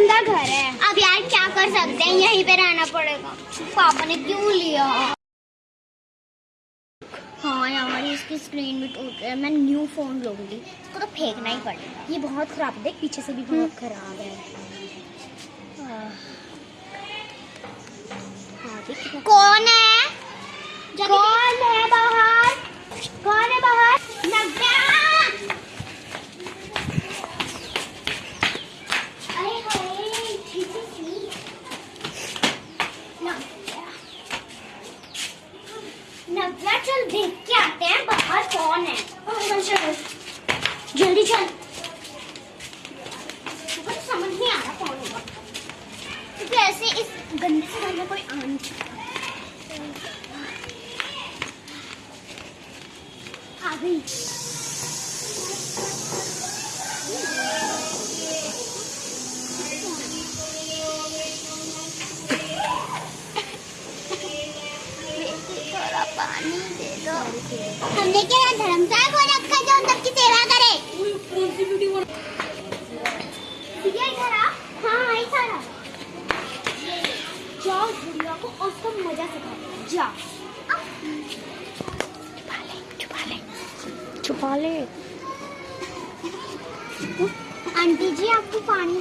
गंदा घर है। अब यार क्या कर सकते हैं? यहीं पे रहना पड़ेगा। पापा ने क्यों लिया? हाँ यार इसकी स्क्रीन भी टूट गई है मैं न्यू फ़ोन लूँगी। इसको तो फेंकना ही पड़ेगा। ये बहुत खराब है। देख पीछे से भी बहुत खराब है। हाँ कितना कौन है? कौन है बाहर? कौन है बाहर नव्या अरे हाय छी छी छी नव्या नव्या चल देख के आते हैं बाहर कौन है चल जल्दी चल मुझे तो समझ नहीं आ रहा कौन होगा क्योंकि ऐसे इस गंदे से घर में कोई आ नहीं सकता आ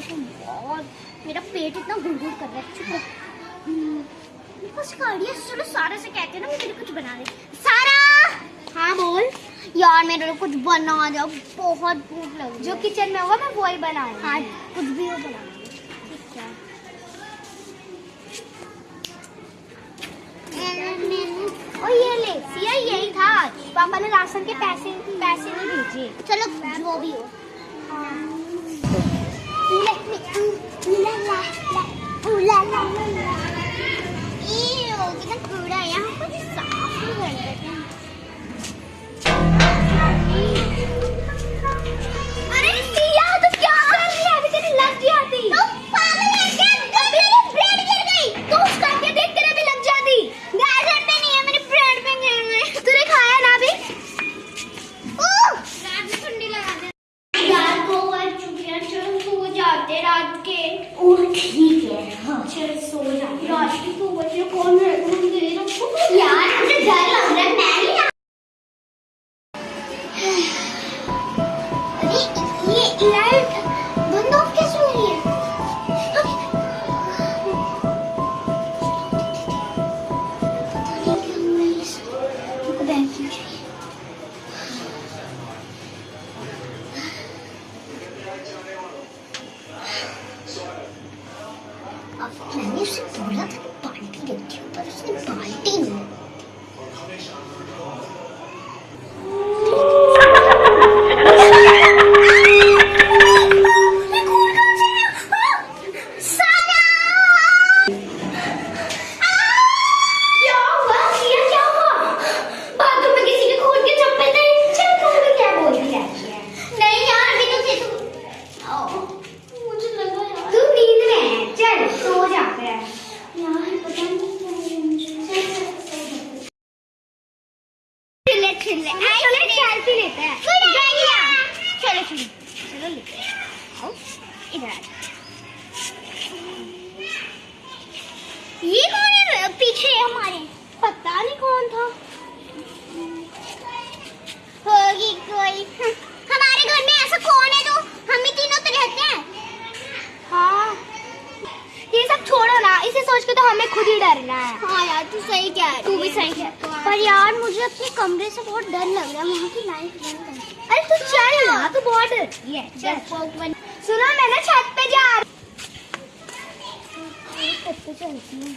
देखना बहुत मेरा पेट इतना गुड़गुड़ कर रहा है। चुप रह। को रही है। चलो सारा से कहते हैं ना मेरे कुछ बना दे। सारा! हाँ बोल। यार मेरे लिए कुछ बना जाओ बहुत भूख लग जो किचन में होगा मैं वही बनाऊँगी हाँ। कुछ भी हो बना और ये ले सिया यही था। पापा ने राशन के पैसे पैसे नहीं भेजे। चलो जो भी हो। ले, अब मैंने उसे बोला था कि बाल्टी सेल्फी लेते हैं। चलो चलो चलो लेते हैं। आओ इधर ये कौन है? पीछे हमारे। पता नहीं कौन था। होगी कोई। हमारे घर में ऐसा कौन है जो हम ही तीनों तो रहते हैं? हाँ। ये सब छोड़ो ना। इसे सोच के तो हमें खुद ही डरना है। हाँ यार तू सही कह रही तू भी सही कह पर यार, मुझे अपने कमरे से बहुत डर लग रहा है, वहाँ की लाइट अरे तू चल तू बहुत डरती है। सुनो, मैं छत पे जा रही चलती हूँ।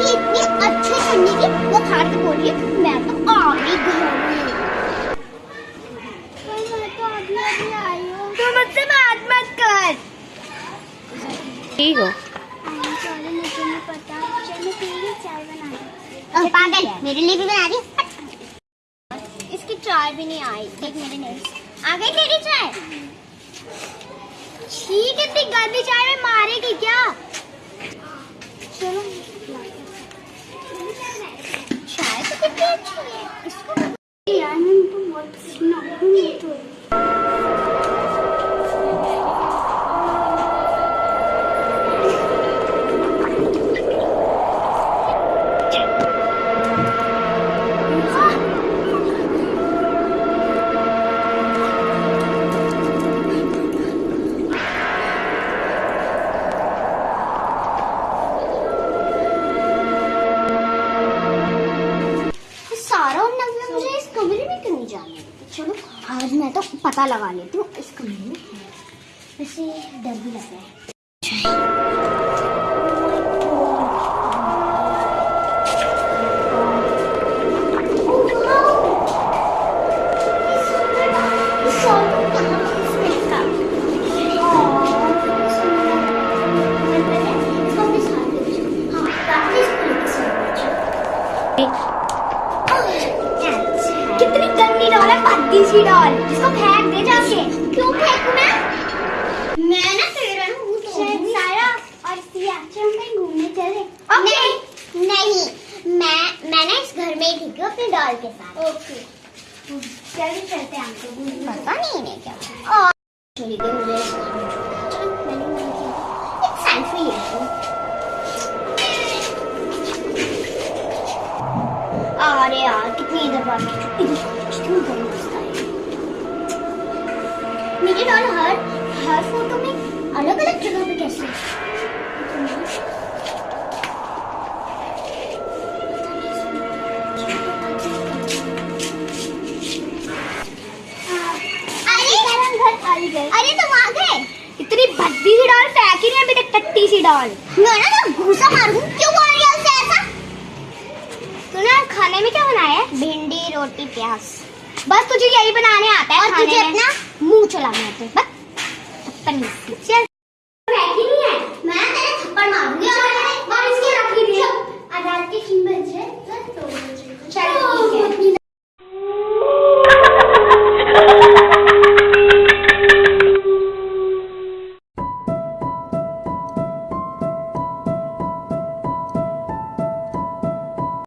उसकी इतनी अच्छी ठंडी की वो खाड़ के बोल रही मैं तो आ गई घर में तो मुझसे बात मत कर ठीक हो पागल मेरे लिए भी बना दी इसकी चाय भी नहीं आई देख मेरे नेल्स आ गई तेरी चाय ठीक है गंदी चाय में मारेगी क्या? चलो। चाय तो कितनी अच्छी है पता लगा लेती हूँ। इसको मैंने डर भी लग रहा हूँ के साथ। ओके चलिए चलते हैं पता नहीं इन्हें क्या? और चली गई मुझे इस घर में। चलो मैंने मन किया। एक सेल्फी लेती हूँ। अरे यार कितनी क्यों करूँ मेरी डॉल हर हर फ़ोटो में अलग अलग जगह पे कैसे? अरे तुम आ गए इतनी भद्दी सी डॉल फेंकी नहीं बेटा टट्टी सी डॉल। मैं ना गुस्सा घूसा मारूं। क्यों बोल रही हो उसे ऐसा? तूने खाने में क्या बनाया है? भिंडी रोटी प्याज। बस तुझे यही बनाने आता है और तुझे अपना मुँह चलाना आता है बस। थप्पड़ मार चल फेंकी नहीं है। मैं तेरे थप्पड़ मारूँगी। और इसके रख लीजिए आज़ाद के कीमत है तो चलो।